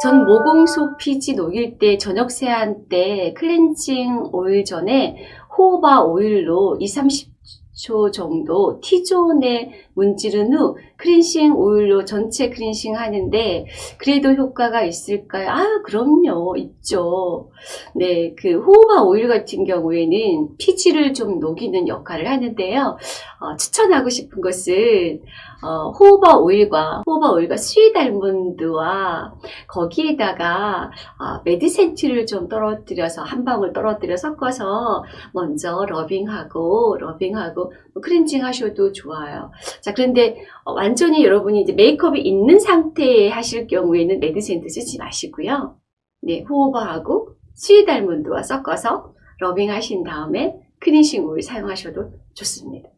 전 모공속 피지 녹일 때 저녁 세안 때 클렌징 오일 전에 호호바 오일로 2, 30초 정도 T존에 문지른 후 크린싱 오일로 전체 크린싱 하는데 그래도 효과가 있을까요? 아 그럼요. 있죠. 네그 호호바 오일 같은 경우에는 피지를 좀 녹이는 역할을 하는데요 어, 추천하고 싶은 것은 어, 호호바 오일과 호호바 오일과 sweet almond와 거기에다가 어, 메디센트를 좀 떨어뜨려서 한 방울 떨어뜨려 섞어서 먼저 rubbing하고 rubbing하고 크렌징 하셔도 좋아요. 자 그런데 어, 완전히 여러분이 이제 메이크업이 있는 상태에 하실 경우에는 메디센트 쓰지 마시고요. 네 호호바하고 sweet almond와 섞어서 rubbing 하신 다음에 크린싱 오일 사용하셔도 좋습니다.